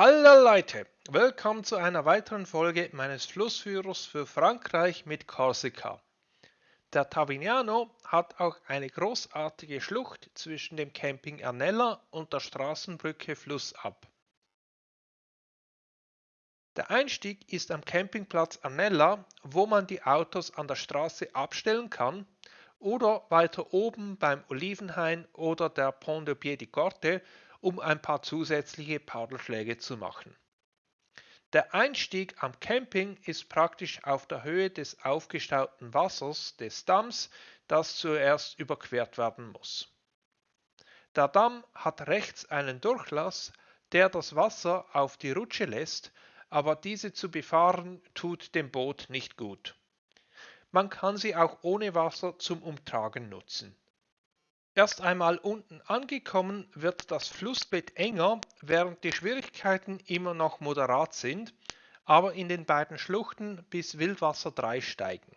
Hallo Leute, willkommen zu einer weiteren Folge meines Flussführers für Frankreich mit Korsika. Der Tavignano hat auch eine großartige Schlucht zwischen dem Camping Ernella und der Straßenbrücke Flussab. Der Einstieg ist am Campingplatz Ernella, wo man die Autos an der Straße abstellen kann oder weiter oben beim Olivenhain oder der Pont de Pied Corte um ein paar zusätzliche Paddelschläge zu machen. Der Einstieg am Camping ist praktisch auf der Höhe des aufgestauten Wassers des Damms, das zuerst überquert werden muss. Der Damm hat rechts einen Durchlass, der das Wasser auf die Rutsche lässt, aber diese zu befahren tut dem Boot nicht gut. Man kann sie auch ohne Wasser zum Umtragen nutzen. Erst einmal unten angekommen wird das Flussbett enger, während die Schwierigkeiten immer noch moderat sind, aber in den beiden Schluchten bis Wildwasser 3 steigen.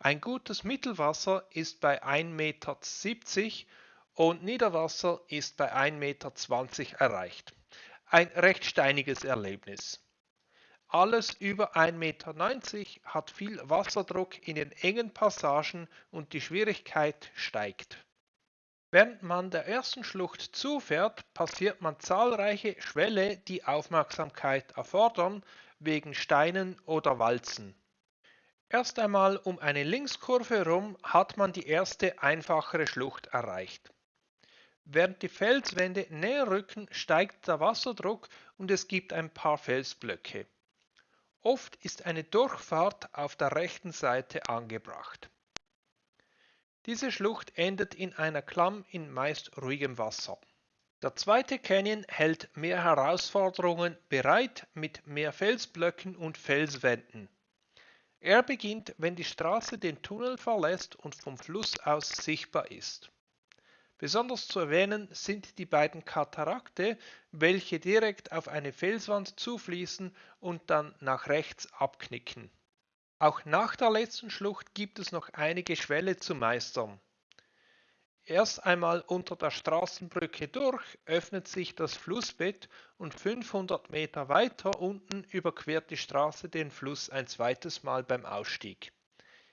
Ein gutes Mittelwasser ist bei 1,70 Meter und Niederwasser ist bei 1,20 Meter erreicht. Ein recht steiniges Erlebnis. Alles über 1,90 Meter hat viel Wasserdruck in den engen Passagen und die Schwierigkeit steigt. Während man der ersten Schlucht zufährt, passiert man zahlreiche Schwälle, die Aufmerksamkeit erfordern, wegen Steinen oder Walzen. Erst einmal um eine Linkskurve herum hat man die erste einfachere Schlucht erreicht. Während die Felswände näher rücken, steigt der Wasserdruck und es gibt ein paar Felsblöcke. Oft ist eine Durchfahrt auf der rechten Seite angebracht. Diese Schlucht endet in einer Klamm in meist ruhigem Wasser. Der zweite Canyon hält mehr Herausforderungen bereit mit mehr Felsblöcken und Felswänden. Er beginnt, wenn die Straße den Tunnel verlässt und vom Fluss aus sichtbar ist. Besonders zu erwähnen sind die beiden Katarakte, welche direkt auf eine Felswand zufließen und dann nach rechts abknicken. Auch nach der letzten Schlucht gibt es noch einige Schwälle zu meistern. Erst einmal unter der Straßenbrücke durch öffnet sich das Flussbett und 500 Meter weiter unten überquert die Straße den Fluss ein zweites Mal beim Ausstieg.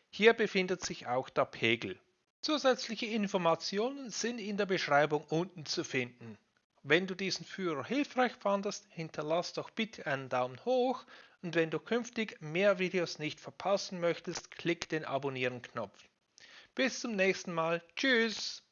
Hier befindet sich auch der Pegel. Zusätzliche Informationen sind in der Beschreibung unten zu finden. Wenn du diesen Führer hilfreich fandest, hinterlass doch bitte einen Daumen hoch und wenn du künftig mehr Videos nicht verpassen möchtest, klick den Abonnieren-Knopf. Bis zum nächsten Mal. Tschüss!